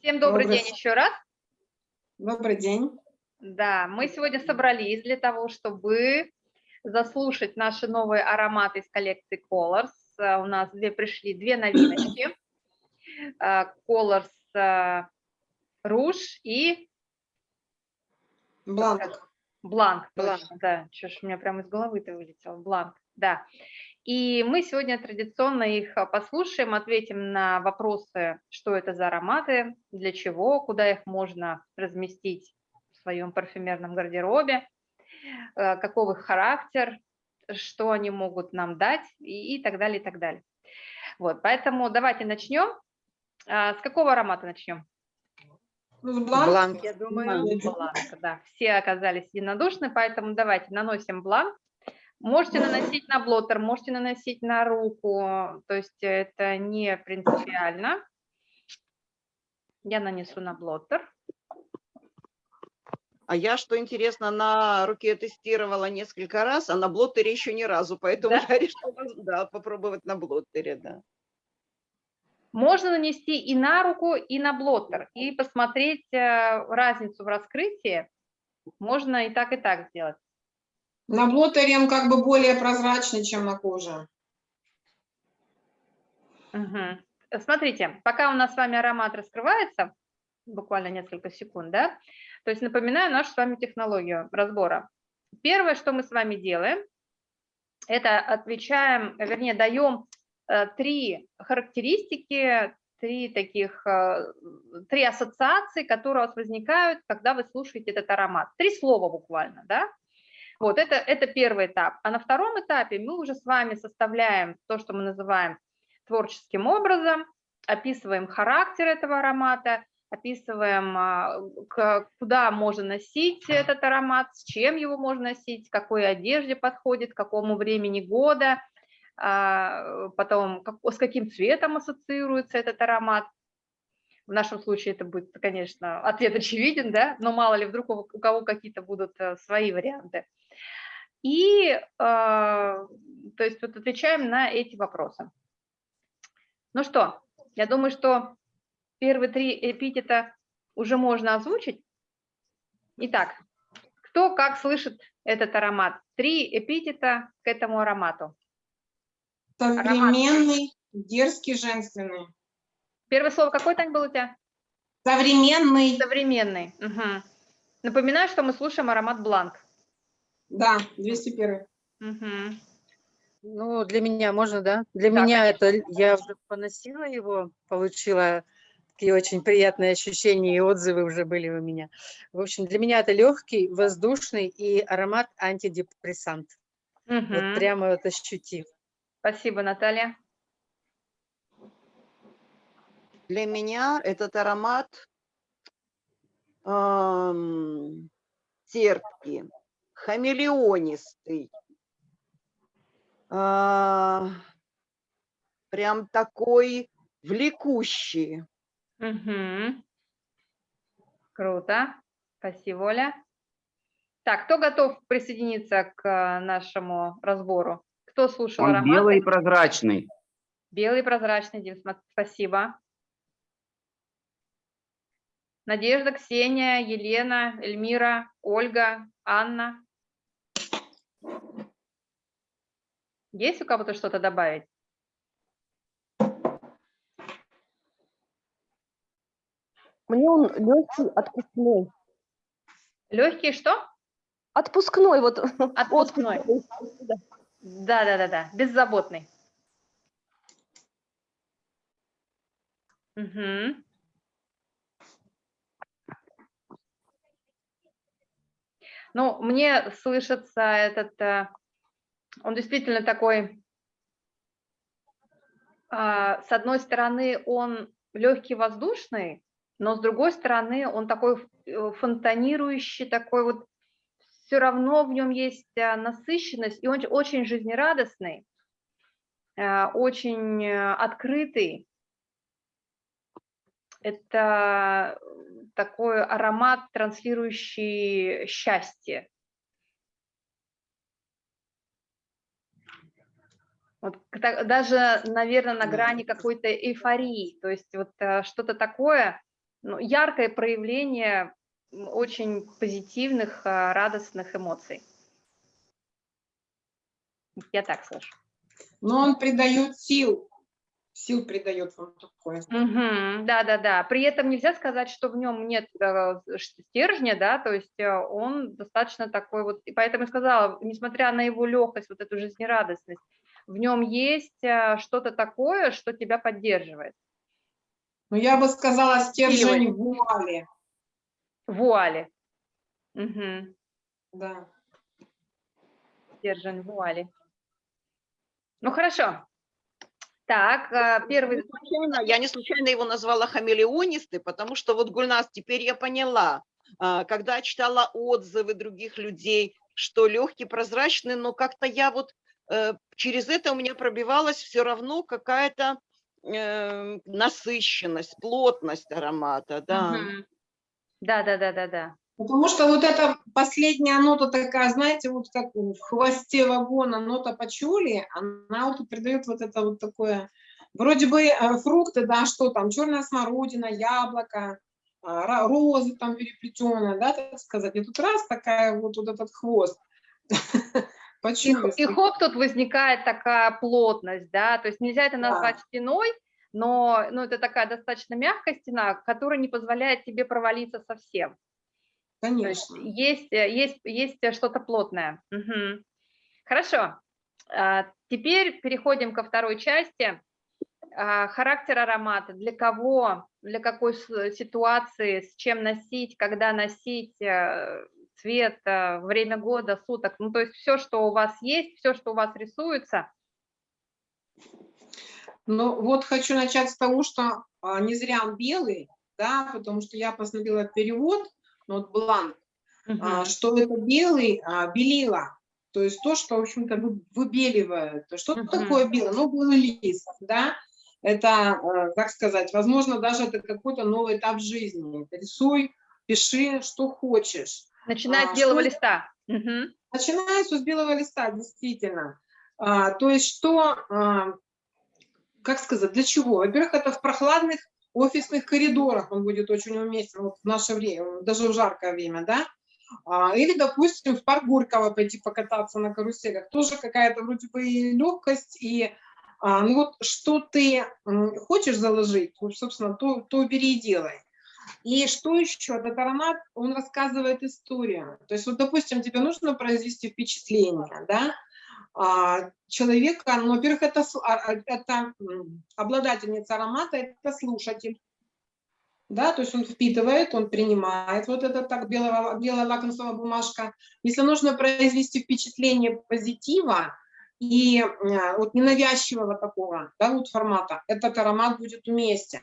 Всем добрый, Добрый. день еще раз. Добрый день. Да, мы сегодня собрались для того, чтобы заслушать наши новые ароматы из коллекции Colors. А, У нас две пришли две новиночки. А, Colors а, Rouge и Бланк. Бланк. Бланк. точно, Да, что ж у меня прямо из головы-то вылетел. Бланк, да. И мы сегодня традиционно их а, послушаем, ответим на вопросы, что это за ароматы, для чего, куда их можно разместить в своем парфюмерном гардеробе, э, каков их характер, что они могут нам дать и, и так далее, и так далее. Вот, поэтому давайте начнем. А, С какого аромата начнем? Ну, с бланк. Бланк, я думаю. Бланк, да. Все оказались единодушны, поэтому давайте наносим бланк. Можете наносить на блоттер, можете наносить на руку, то есть это не принципиально. Я нанесу на блоттер. А я, что интересно, на руке тестировала несколько раз, а на блоттере еще ни разу, поэтому Да? я решила да, попробовать на блоттере, да. Можно нанести и на руку, и на блоттер, и посмотреть э, разницу в раскрытии. Можно и так, и так сделать. На блотере он как бы более прозрачный, чем на коже. Мгм. Смотрите, пока у нас с вами аромат раскрывается, буквально несколько секунд, да, то есть напоминаю нашу с вами технологию разбора. Первое, что мы с вами делаем, это отвечаем, вернее, даем э, три характеристики, три таких, э, три ассоциации, которые у вас возникают, когда вы слушаете этот аромат. Три слова буквально, да? Вот, это, это первый этап. А на втором этапе мы уже с вами составляем то, что мы называем творческим образом, описываем характер этого аромата, описываем, а, куда можно носить этот аромат, с чем его можно носить, какой одежде подходит, к какому времени года, а, потом с каким цветом ассоциируется этот аромат. В нашем случае это будет, конечно, ответ очевиден, да, но мало ли вдруг у у кого какие-то будут э, свои варианты. И, э, то есть, вот отвечаем на эти вопросы. Ну что, я думаю, что первые три эпитета уже можно озвучить. Итак, кто как слышит этот аромат? Три эпитета к этому аромату. Современный, дерзкий, женственный. Первое слово какое, Тань, было у тебя? Современный, Современный. Мгм. Напоминаю, что мы слушаем аромат Бланк. Да, 201. Мгм. Ну, для меня можно, да? Для Да, меня это, я уже поносила его, получила такие очень приятные ощущения и отзывы уже были у меня. В общем, для меня это легкий, воздушный и аромат антидепрессант. Мгм. Вот прямо вот ощутив. Спасибо, Наталья. Для меня этот аромат ам, терпкий, хамелеонистый, а, прям такой влекущий. Мгм. Круто. Спасибо, Оля. Так, кто готов присоединиться к э, нашему разбору? Кто слушал Он ароматы? белый и прозрачный. Белый прозрачный, Дим, спасибо. Надежда, Ксения, Елена, Эльмира, Ольга, Анна. Есть у кого-то что-то добавить? Мне он легкий, отпускной. Легкий что? Отпускной, вот. Отпускной. отпуск. Да, да, да, да. Беззаботный. Мгм. Ну, мне слышится этот, э, он действительно такой, а, с одной стороны, он легкий воздушный, но с другой стороны, он такой э, фонтанирующий, такой вот, все равно в нем есть а, насыщенность, и он очень жизнерадостный, э, очень э, открытый. Это такой аромат, транслирующий счастье. Вот даже, наверное, на грани какой-то эйфории, то есть вот э, что-то такое, ну, яркое проявление очень позитивных, а, радостных эмоций. Я так слышу. Но он придает сил. Сил придает вам такое. Мгм. Да-да-да. При этом нельзя сказать, что в нем нет э, стержня, да, то есть э, он достаточно такой вот, и поэтому я сказала, несмотря на его легкость, вот эту жизнерадостность, в нем есть э, что-то такое, что тебя поддерживает. Но я бы сказала, стержень вуали. Вуали. Мгм. Да. Стержень вуали. Ну, хорошо. Так, э, первый... Не случайно- я не случайно его назвала хамелеонисты, потому что вот Гульнас, теперь я поняла, а, когда читала отзывы других людей, что легкий, прозрачный, но как-то я вот э, через это у меня пробивалась все равно какая-то э, насыщенность, плотность аромата, да. Мгм. Да-да-да-да-да. Потому что вот эта последняя нота такая, знаете, вот как в хвосте вагона нота пачули, она вот придает вот это вот такое, вроде бы э, фрукты, да, что там, черная смородина, яблоко, а, розы там переплетенная, да, так сказать. И тут раз такая вот, вот этот хвост. И, Почули. и хоп, тут возникает такая плотность, да, то есть нельзя это Да. назвать стеной, но ну, это такая достаточно мягкая стена, которая не позволяет тебе провалиться совсем. То есть Конечно. есть, есть, есть э, что-то плотное. Мгм. Хорошо. А, Теперь переходим ко второй части. А, Характер аромата. Для кого, для какой ситуации, с чем носить, когда носить, э, цвет, э, время года, суток. Ну, то есть все, что у вас есть, все, что у вас рисуется. Ну, вот хочу начать с того, что а, не зря он белый, да, потому что я посмотрела перевод, ну, вот бланк, Мгм. что это белый а, белила, то есть то, что, в общем-то, вы- выбеливает. Что Мгм. такое белый? Ну, белый лист, да, это, э, как сказать, возможно, даже это какой-то новый этап жизни. Рисуй, пиши, что хочешь. Начиная А, с белого что- листа. Мгм. Начинается с белого листа, действительно. А, то есть что, а, как сказать, для чего? Во-первых, это в прохладных офисных коридорах он будет очень уместен вот в наше время, даже в жаркое время, да? А, или, допустим, в парк Горького пойти покататься на каруселях. Тоже какая-то вроде бы и легкость, и а, ну вот что ты хочешь заложить, собственно, то, то бери и делай. И что еще? Этот аромат, он рассказывает историю. То есть, вот, допустим, тебе нужно произвести впечатление, да, а, человека, ну, во-первых, это, а, а, это обладательница аромата, это слушатель, да, то есть он впитывает, он принимает вот это так белого, белая лакомствовая бумажка. Если нужно произвести впечатление позитива и э, вот ненавязчивого такого, да, вот формата, этот аромат будет уместен.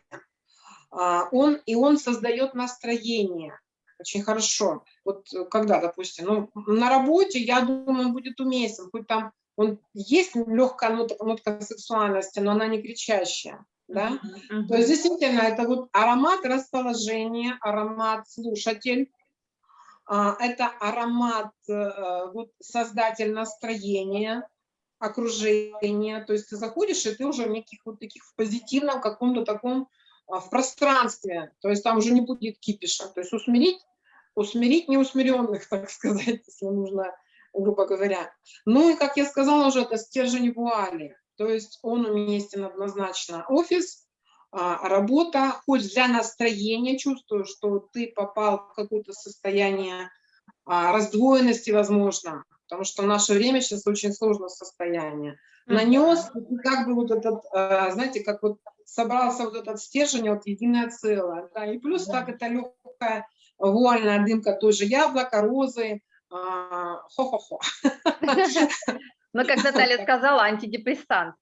А, Он, и он создает настроение очень хорошо. Вот э, когда, допустим, ну, на работе, я думаю, он будет уместен, хоть там он есть легкая нотка, нотка сексуальности, но она не кричащая, да. Мгм. То есть действительно это вот аромат расположения, аромат слушатель, а, это аромат э, вот создатель настроения, окружения. То есть ты заходишь и ты уже в неких вот таких в позитивном каком-то таком в пространстве. То есть там уже не будет кипиша. То есть усмирить, усмирить неусмиренных, так сказать, если нужно, грубо говоря. Ну и, как я сказала уже, это стержень вуали. То есть он уместен однозначно. Офис, а, работа, хоть для настроения, чувствую, что ты попал в какое-то состояние а, раздвоенности, возможно, потому что в наше время сейчас очень сложное состояние. Нанес, как бы вот этот, а, знаете, как вот собрался вот этот стержень, вот единое целое. Да, и плюс так это легкая вуальная дымка тоже яблоко, розы, а, хо-хо-хо. Ну, как Наталья сказала, антидепрессант.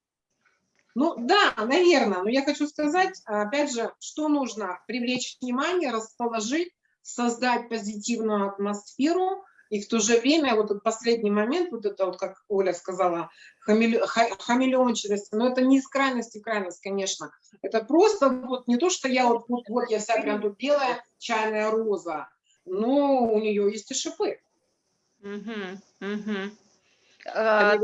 Ну да, наверное, но я хочу сказать, опять же, что нужно привлечь внимание, расположить, создать позитивную атмосферу, и в то же время вот этот последний момент, вот это вот, как Оля сказала, хамеле- ха- хамелеончивость, но это не из крайности в крайность, конечно. Это просто вот не то, что я вот, вот, вот я вся прям тут белая чайная роза, но у нее есть и шипы. Мгм, мгм. А,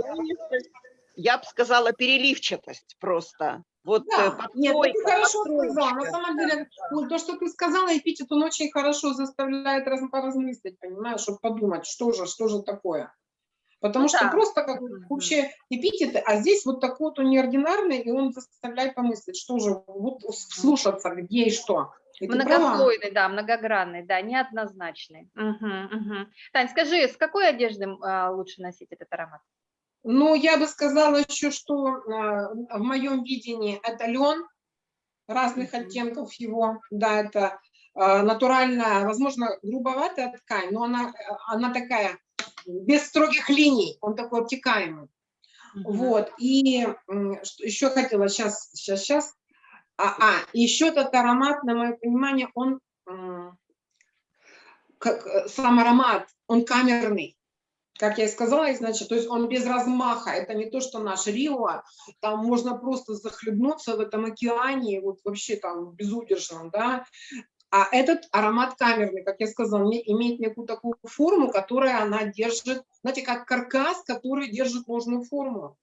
Я бы сказала переливчатость просто. Вот Да, э, нет, ты подстройка, хорошо сказала. На самом деле, ну, то, что ты сказала, эпитет, он очень хорошо заставляет раз, поразмыслить, понимаешь, чтобы подумать, что же, что же такое. Потому Ну что да. просто как Мгм. общие эпитеты, а здесь вот такой вот он неординарный, и он заставляет помыслить, что же, вот слушаться, где и что. И. Многослойный, да, многогранный, да, неоднозначный. Мгм, мгм. Тань, скажи, с какой одежды а, лучше носить этот аромат? Ну, я бы сказала еще, что а, в моем видении это лен разных оттенков его, да, это а, натуральная, возможно, грубоватая ткань, но она, э, она такая, без строгих линий, он такой обтекаемый. Вот, и что еще хотела, сейчас, сейчас, сейчас, а, а, еще этот аромат, на мое понимание, он, как э, сам аромат, он камерный, как я и сказала, значит, то есть он без размаха, это не то, что наш Рио, там можно просто захлебнуться в этом океане, вот вообще там безудержном, да, а этот аромат камерный, как я сказала, име- имеет некую такую форму, которая она держит, знаете, как каркас, который держит нужную форму.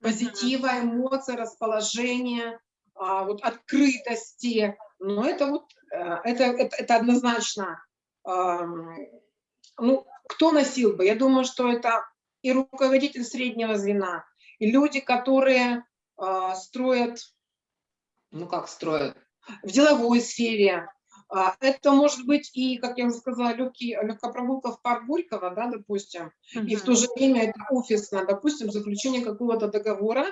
Позитива, эмоций, расположения, а, вот открытости. Но это вот, э, это, это, это однозначно, ну, кто носил бы? Я думаю, что это и руководитель среднего звена, и люди, которые а, строят, ну как строят, в деловой сфере. А, Это может быть и, как я уже сказала, легкий, легкая прогулка в парк Горького, да, допустим, и в то же время это офисно, допустим, заключение какого-то договора,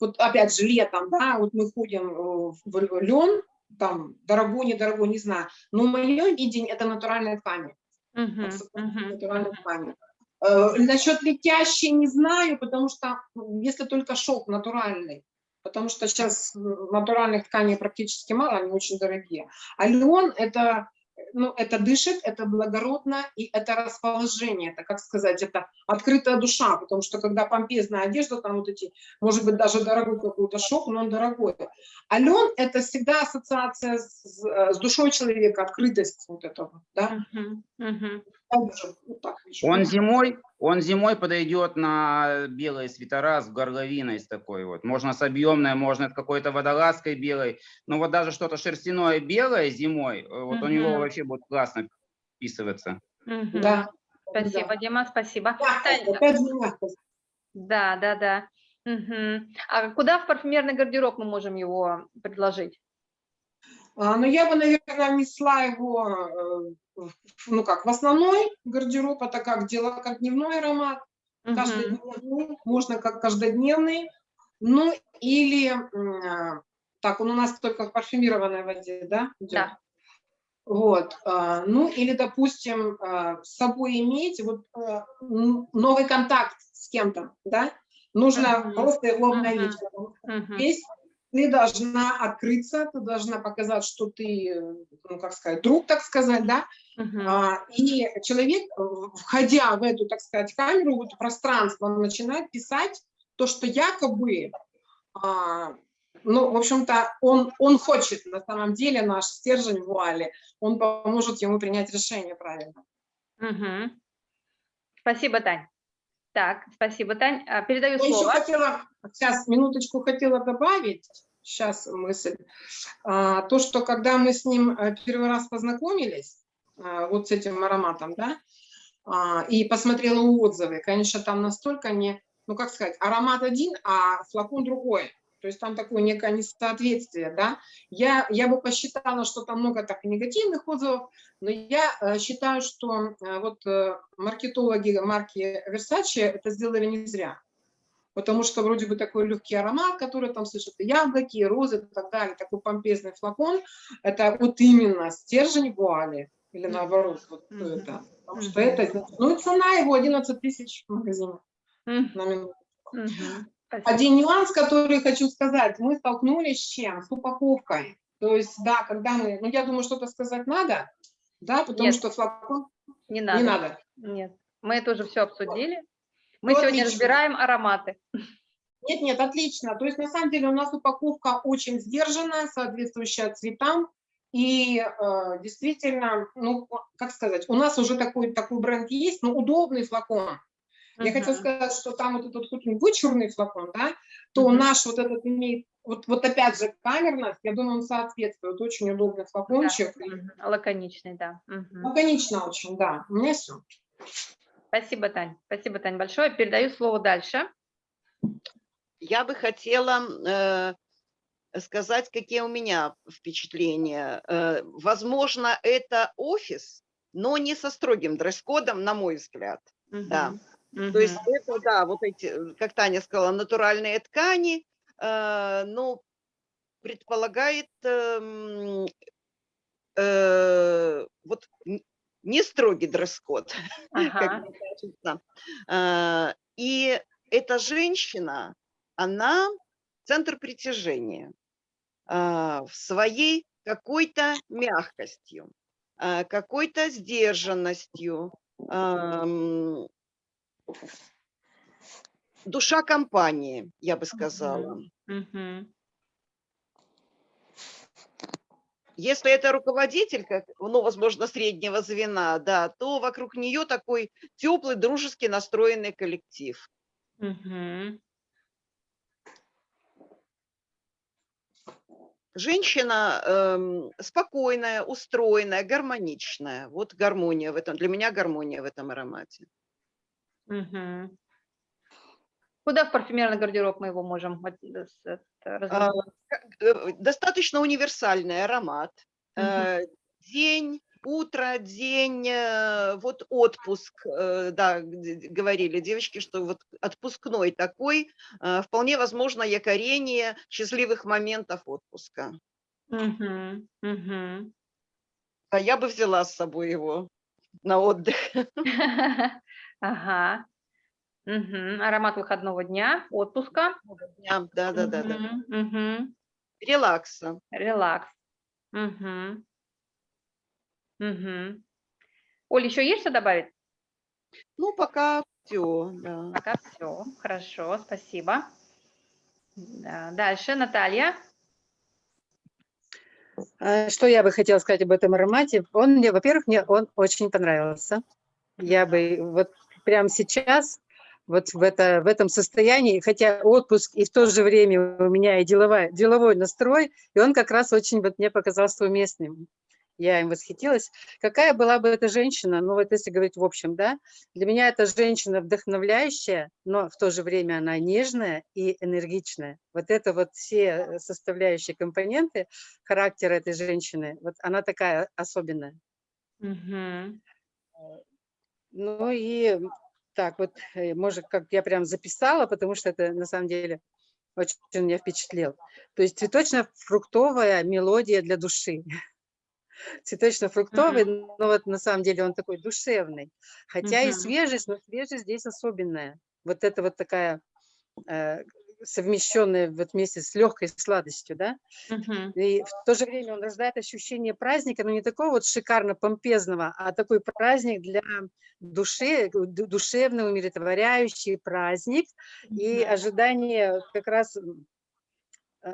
вот опять же летом, да, вот мы ходим э, в лен, там, дорогой, недорогой, не знаю, но в моем видении это натуральная ткань, Ткань. Э, Насчет летящей не знаю, потому что если только шелк натуральный, потому что сейчас натуральных тканей практически мало, они очень дорогие. А лен это, ну, это дышит, это благородно, и это расположение, это, как сказать, это открытая душа, потому что когда помпезная одежда, там вот эти, может быть, даже дорогой какой-то шелк, но он дорогой. А лен это всегда ассоциация с, с душой человека, открытость вот этого, да. Мгм, мгм. Так же, вот так вижу. Он зимой, он зимой подойдет на белые свитера с горловиной с такой вот. Можно с объемной, можно с какой-то водолазкой белой. Но вот даже что-то шерстяное белое зимой, э, вот у него вообще будет классно вписываться. Мгм. Да. Спасибо, да. Дима, спасибо. Опять мягкость. да, да, да. Мгм. А куда в парфюмерный гардероб мы можем его предложить? А, Но я бы, наверное, внесла его, э, ну как, в основной гардероб, это как дело, как дневной аромат, Мгм. каждодневный, можно как каждодневный, ну или, а, так, он у нас только в парфюмированной воде, да? идет? Да. Вот, а, ну или, допустим, с собой иметь вот новый контакт с кем-то, да? Нужно Мгм. просто его обновить, потому что Мгм. Ты должна открыться, ты должна показать, что ты, ну, как сказать, друг, так сказать, да, Мгм. А, и человек, э, входя в эту, так сказать, камеру, в это пространство, он начинает писать то, что якобы, а, ну, в общем-то, он, он хочет, на самом деле, наш стержень в вуале, он поможет ему принять решение правильно. Мгм. Спасибо, Тань. Так, спасибо, Тань. А, Передаю Я еще слово. хотела, сейчас, минуточку хотела добавить, сейчас мысль, А, то, что когда мы с ним э, первый раз познакомились, а, вот с этим ароматом, да, и посмотрела отзывы, конечно, там настолько не, ну, как сказать, аромат один, а флакон другой. То есть там такое некое несоответствие, да. Я, я бы посчитала, что там много так негативных отзывов, но я э, считаю, что э, вот э, маркетологи марки Versace это сделали не зря. Потому что вроде бы такой легкий аромат, который там слышат яблоки, розы и так далее, такой помпезный флакон, это вот именно стержень вуали, или наоборот, вот Мгм. это. Потому что это, ну и цена его 11 тысяч в магазине М, на минуту. мгм. Спасибо. Один нюанс, который хочу сказать, мы столкнулись с чем? С упаковкой. То есть, да, когда мы, ну я думаю, что-то сказать надо, да, потому Нет. что флакон Не надо. не надо. Нет, мы это уже все обсудили. Мы Ну, сегодня отлично. разбираем ароматы. Нет, нет, отлично. То есть на самом деле у нас упаковка очень сдержанная, соответствующая цветам. И э, действительно, ну, как сказать, у нас уже такой, такой бренд есть, но удобный флакон. Я хотела сказать, что там вот этот хоть не вычурный флакон, да, то Мгм. наш вот этот имеет вот, вот опять же, камерность, я думаю, он соответствует. Очень удобный флакончик. и Мгм. Лаконичный, да. Мгм. Лаконично очень, да. У меня все. Спасибо, Тань. Спасибо, Тань, большое. Передаю слово дальше. Я бы хотела э, сказать, какие у меня впечатления. Э, возможно, это офис, но не со строгим дресс-кодом, на мой взгляд. Да. То есть это, да, вот эти, э, как Таня сказала, натуральные ткани, э, ну, предполагает эм, э, вот не строгий дресс-код, Ага. кажется. Э, И эта женщина, она центр притяжения а, в своей какой-то мягкостью, какой-то сдержанностью, ам, душа компании, я бы сказала. Если это руководитель, как, ну, возможно, среднего звена, да, то вокруг нее такой теплый, дружески настроенный коллектив. Женщина эм, спокойная, устроенная, гармоничная. Вот гармония в этом, для меня гармония в этом аромате. Мгм. Куда в парфюмерный гардероб мы его можем э, это, А, э, Достаточно универсальный аромат. Э, День, утро, день, э, вот отпуск, э, да, говорили девочки, что вот отпускной такой, э, вполне возможно якорение счастливых моментов отпуска. Мгм. Мгм. А я бы взяла с собой его на отдых. Ага. Мгм. Аромат выходного дня, отпуска. Да, да, да, да. Мгм. Мгм. Релакса. Релакс. Мгм. Мгм. Оль, еще есть что добавить? Ну, пока все, да. Пока все. Хорошо, спасибо. Да, Дальше, Наталья. А, Что я бы хотела сказать об этом аромате? Он мне, во-первых, мне он очень понравился. Я бы вот прямо сейчас вот в, это, в этом состоянии, хотя отпуск и в то же время у меня и деловой, деловой настрой, и он как раз очень вот мне показался уместным. Я им восхитилась. Какая была бы эта женщина, ну вот если говорить в общем, да, для меня эта женщина вдохновляющая, но в то же время она нежная и энергичная. Вот это вот все составляющие компоненты характера этой женщины, вот она такая особенная. Мгм. Ну и так вот, э, может, как я прям записала, потому что это на самом деле очень меня впечатлил. То есть цветочно-фруктовая мелодия для души. Цветочно-фруктовый, но вот на самом деле он такой душевный. Хотя и Мгм. свежесть, но свежесть здесь особенная. Вот это вот такая э, совмещенная вот вместе с легкой сладостью, да? Мгм. И в то же время он рождает ощущение праздника, но не такого вот шикарно-помпезного, а такой праздник для души, ду- душевный, умиротворяющий праздник и Мгм. ожидание как раз, э,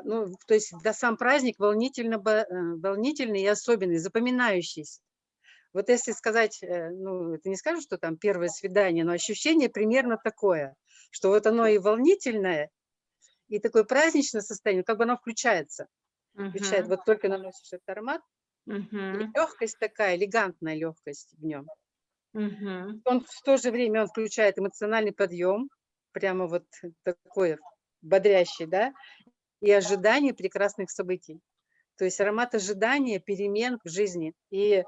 ну, то есть да, сам праздник волнительно, э, волнительный и особенный, запоминающийся. Вот если сказать, э, ну, это не скажу, что там первое свидание, но ощущение примерно такое, что вот оно и волнительное, и такое праздничное состояние, как бы оно включается включает, Мгм. вот только наносишь этот аромат, и Мгм. легкость такая, элегантная легкость в нем. Мгм. Он в то же время он включает эмоциональный подъем, прямо вот такой бодрящий, да, и ожидание прекрасных событий. То есть аромат ожидания, перемен в жизни. И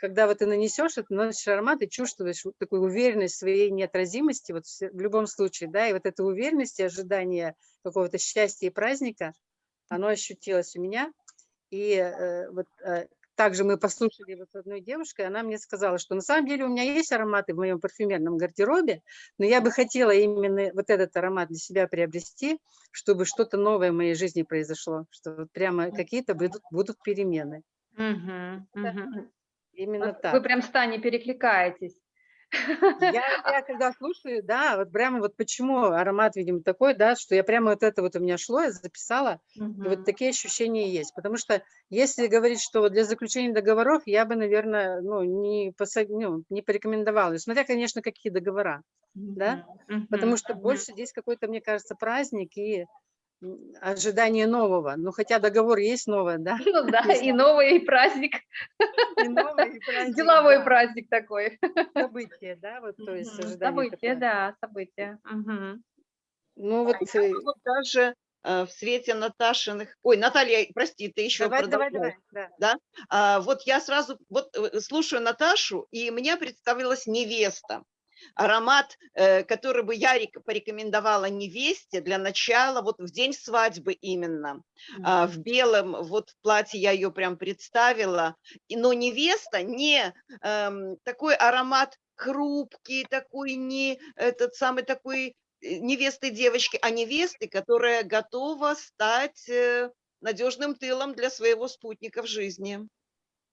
когда вот ты нанесешь это, наносишь аромат, и чувствуешь такую уверенность в своей неотразимости, вот в любом случае, да, и вот эта уверенность и ожидание какого-то счастья и праздника, оно ощутилось у меня. И э, вот э, также мы послушали вот с одной девушкой, она мне сказала, что на самом деле у меня есть ароматы в моем парфюмерном гардеробе, но я бы хотела именно вот этот аромат для себя приобрести, чтобы что-то новое в моей жизни произошло, что вот прямо какие-то будут, будут перемены. Мгм. Мгм. Именно так. Вы прям с Таней перекликаетесь. Я, я когда слушаю, да, вот прямо вот почему аромат, видимо, такой, да, что я прямо вот это вот у меня шло, я записала, и вот такие ощущения есть. Потому что если говорить, что для заключения договоров, я бы, наверное, ну, не, посо- ну, не порекомендовала. Смотря, конечно, какие договора. да? Мгм. Потому что Мгм. больше здесь какой-то, мне кажется, праздник и ожидание нового. Ну, хотя договор есть новое, да? Ну да, и новый и праздник, И новый, и праздник, деловой да, праздник такой. Событие, да, вот, то есть ожидание Событие, такое. да, событие. Ну, вот, Я э, вот даже э, в свете Наташиных... Ой, Наталья, прости, ты еще давай, давай, продолжай. давай, да. А, вот я сразу вот э, слушаю Наташу, и мне представилась невеста. Аромат, э, который бы я рек- порекомендовала невесте для начала, вот в день свадьбы именно. А, в белом вот платье я ее прям представила. Но невеста не эм, такой аромат хрупкий, такой не этот самый такой э, невесты девочки, а невесты, которая готова стать э, надежным тылом для своего спутника в жизни.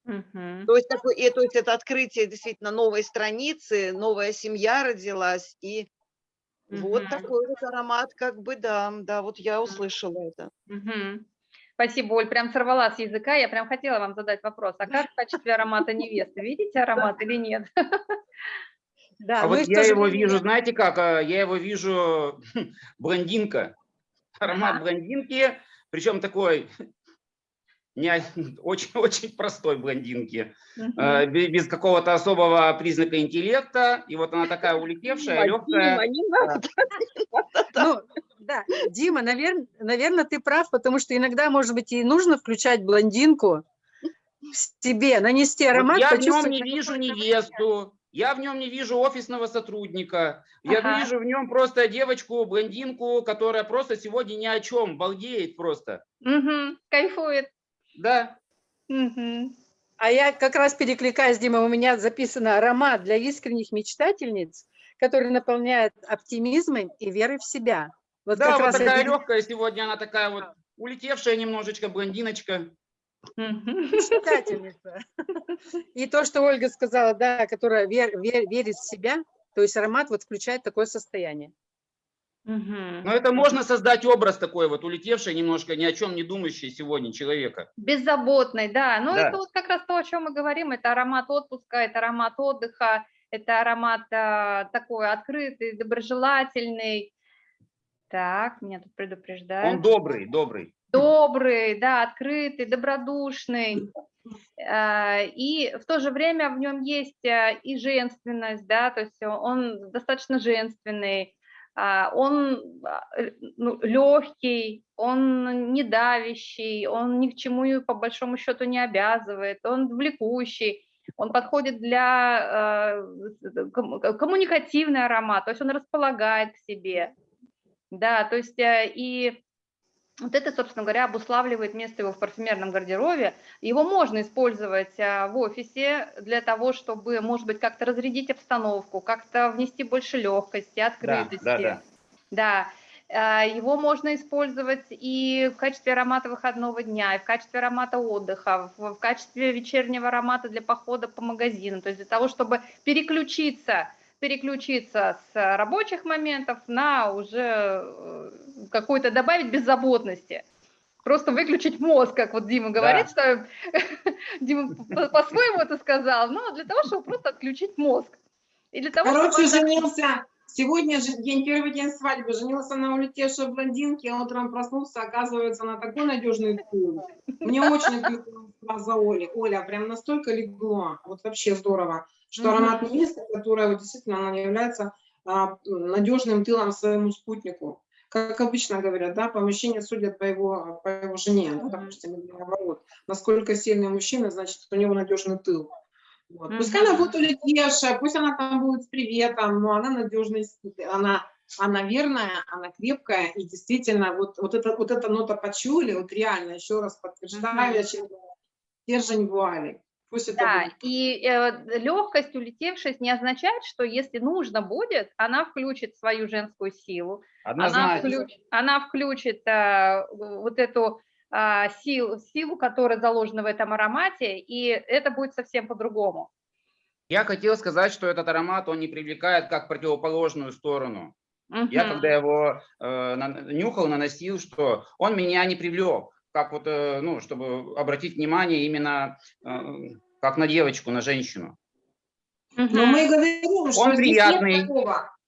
Мгм. То есть, такой, и, то есть это открытие действительно новой страницы, новая семья родилась, и вот Мгм. такой вот аромат, как бы, да, да, вот я услышала это. Мгм. Спасибо, Оль, прям сорвала с языка. Я прям хотела вам задать вопрос. А как в качестве аромата невесты? Видите аромат или нет? Да, А ну вот я его время- вижу, знаете как, а, я его вижу блондинка, аромат Ага. блондинки, причем такой очень-очень простой блондинки, э, бе- без какого-то особого признака интеллекта, и вот она такая улетевшая, Дима, легкая. Дима. Ну, да, Дима, наверное, ты прав, потому что иногда, может быть, и нужно включать блондинку в себе, нанести Вот аромат, я в нем не вижу невесту, я в нем не вижу офисного сотрудника, я Ага. вижу в нем просто девочку, блондинку, которая просто сегодня ни о чем, балдеет просто. Мгм. Кайфует. Да, Мгм. А я как раз перекликаюсь, Дима, у меня записано аромат для искренних мечтательниц, который наполняет оптимизмом и верой в себя. Вот да, как вот раз такая это легкая сегодня, она такая вот улетевшая немножечко блондиночка. Мечтательница. И то, что Ольга сказала, да, которая вер- вер- верит в себя, то есть аромат вот включает такое состояние. Мгм. Но это можно создать образ такой вот, улетевший немножко, ни о чем не думающий сегодня человека. Беззаботный, да. Но Да. это вот как раз то, о чем мы говорим. Это аромат отпуска, это аромат отдыха, это аромат а, такой открытый, доброжелательный. Так, меня тут предупреждают. Он добрый, добрый. добрый, да, открытый, добродушный. А, И в то же время в нем есть а, и женственность, да, то есть он достаточно женственный, а, он легкий, он не давящий, он ни к чему по большому счету не обязывает, он влекущий, он подходит для э, ком- коммуникативный аромат, то есть он располагает к себе, да, то есть э, и вот это, собственно говоря, обуславливает место его в парфюмерном гардеробе. Его можно использовать а, в офисе для того, чтобы, может быть, как-то разрядить обстановку, как-то внести больше легкости, открытости. да, да. Да. А, Его можно использовать и в качестве аромата выходного дня, и в качестве аромата отдыха, в качестве вечернего аромата для похода по магазинам, то есть для того, чтобы переключиться, переключиться с рабочих моментов на уже э, какой-то добавить беззаботности. Просто выключить мозг, как вот Дима говорит, что Дима по- по-своему это сказал, но для того, чтобы просто отключить мозг. И для того, Короче, чтобы... женился. Сегодня же день, первый день свадьбы. Женился на улетевшей блондинке, а утром проснулся, оказывается, на такой надежный тыл. Мне очень отличилась фраза Оли. Оля, прям настолько легло. Вот вообще здорово. Что Мгм. аромат невесты, которая вот действительно она является а, надежным тылом своему спутнику. Как обычно говорят, да, по мужчине судят по его, по его жене, да, Мгм. допустим, наоборот. Насколько сильный мужчина, значит, у него надежный тыл. Вот. Пускай Мгм. она будет улетевшая, пусть она там будет с приветом, но она надежная, она, она верная, она крепкая, и действительно, вот, вот, это, вот эта нота почули, вот реально, еще раз подтверждаю, стержень вуали. Пусть это Да, будет. и э, легкость, улетевшесть не означает, что если нужно будет, она включит свою женскую силу, она, включ- она включит э, вот эту а, силу, силу, которая заложена в этом аромате, и это будет совсем по-другому. Я хотел сказать, что этот аромат, он не привлекает как противоположную сторону. Я Мгм. когда его э, на- нюхал, наносил, что он меня не привлек, как вот, э, ну, чтобы обратить внимание именно э, как на девочку, на женщину. Но Мгм. мы говорим, что здесь приятный.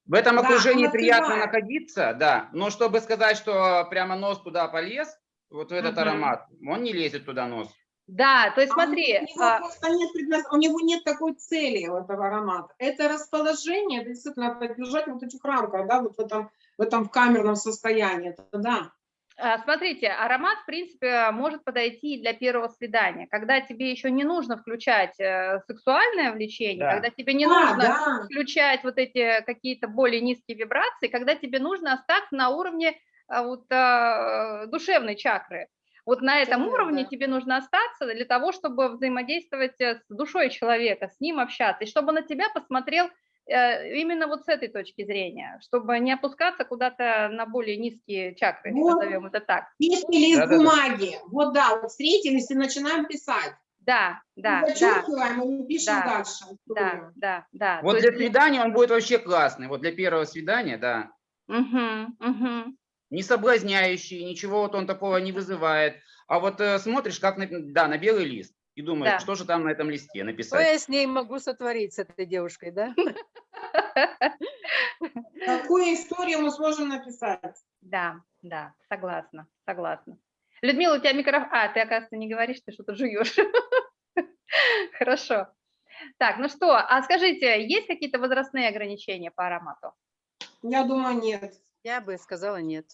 В этом Да, окружении он приятно открывает. находиться, да. Но чтобы сказать, что прямо нос туда полез, вот в этот Мгм. аромат, он не лезет туда нос. Да, то есть А у смотри, него а, просто нет у него нет такой цели у этого аромата. Это расположение, это действительно поддержать вот этих рамках, да, вот в этом, в этом камерном состоянии. Это да. А, смотрите, аромат, в принципе, может подойти и для первого свидания, когда тебе еще не нужно включать э, сексуальное влечение, Да. когда тебе не Да, нужно да. включать вот эти какие-то более низкие вибрации, когда тебе нужно остаться на уровне а, вот, а, душевной чакры. Вот на этом Чакры, уровне да. тебе нужно остаться для того, чтобы взаимодействовать э, с душой человека, с ним общаться, и чтобы на тебя посмотрел именно вот с этой точки зрения, чтобы не опускаться куда-то на более низкие чакры, Вот. назовем это так. Чистый лист Да-да-да. бумаги. Вот да, вот встретились и начинаем писать. Да, да, да, Зачеркиваем и не пишем Да. дальше. да, да, да. Вот То для есть- свидания он будет вообще классный. Вот для первого свидания, да. Мгм, мгм. Не соблазняющий, ничего вот он такого не вызывает. А вот э, смотришь, как на, да, на белый лист, и думаешь, Да. что же там на этом листе Что написать. я с ней могу сотворить, с этой девушкой, да? Какую историю мы сможем написать? Да, да, согласна, согласна. Людмила, у тебя микрофон... А, ты, оказывается, не говоришь, ты что-то жуешь. Хорошо. Так, ну что, а скажите, есть какие-то возрастные ограничения по аромату? Я думаю, нет. Я бы сказала нет.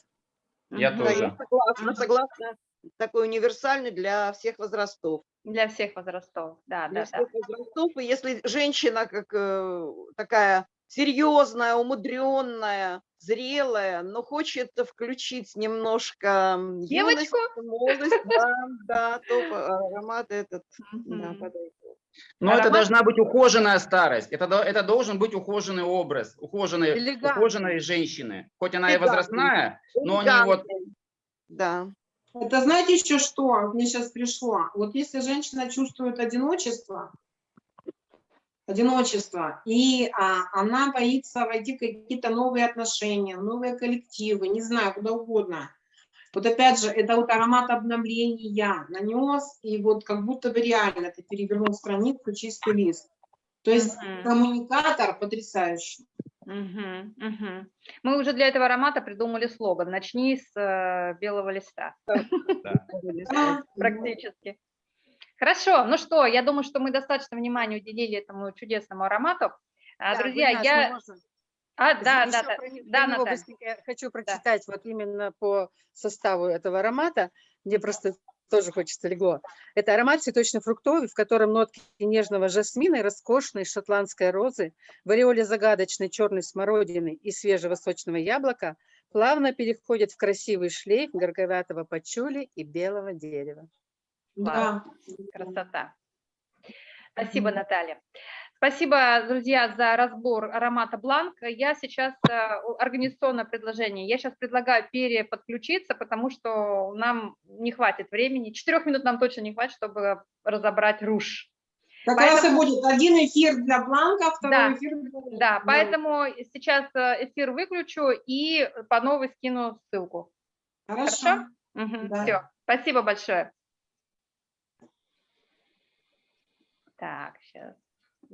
Я. Да, тоже. я согласна, согласна. Такой универсальный для всех возрастов. Для всех возрастов, да, Для да, да. всех возрастов. И если женщина как э, такая серьезная, умудренная, зрелая, но хочет включить немножко м, юность, Девочку? молодость, да, да, то по- аромат этот да, Мгм. подойдет. Но это должна быть ухоженная старость. Это, это должен быть ухоженный образ, ухоженной, Элегантный. ухоженной женщины. Хоть она и Элегантный. возрастная, но не вот... Элегантный. Да. Это знаете еще что? Мне сейчас пришло. Вот если женщина чувствует одиночество, одиночество, и а, она боится войти в какие-то новые отношения, новые коллективы, не знаю, куда угодно. Вот опять же, это вот аромат обновления нанес, и вот как будто бы реально ты перевернул страницу, чистый лист. То есть Мгм. коммуникатор потрясающий. Мгм, мгм. Мы уже для этого аромата придумали слоган «Начни с э, белого листа». Да. практически. Хорошо, ну что, я думаю, что мы достаточно внимания уделили этому чудесному аромату. А, Да, Друзья, я... можно? А, да, Ещё да, да, про да, про быстренько я хочу прочитать вот именно по составу этого аромата. Мне просто тоже хочется легло. Это аромат цветочно-фруктовый, в котором нотки нежного жасмина и роскошной шотландской розы, в ореоле загадочной черной смородины и свежего сочного яблока плавно переходят в красивый шлейф горьковатого пачули и белого дерева. Да. красота. Спасибо. Наталья. Спасибо, друзья, за разбор аромата Бланк. Я сейчас, э, организационное предложение, я сейчас предлагаю переподключиться, потому что нам не хватит времени, четырех минут нам точно не хватит, чтобы разобрать руж. Как раз и Поэтому- будет один эфир для Бланка, второй Да, эфир для... Да, поэтому сейчас э, эфир выключу и по новой скину ссылку. Хорошо. Да. Все, спасибо большое. Так, сейчас.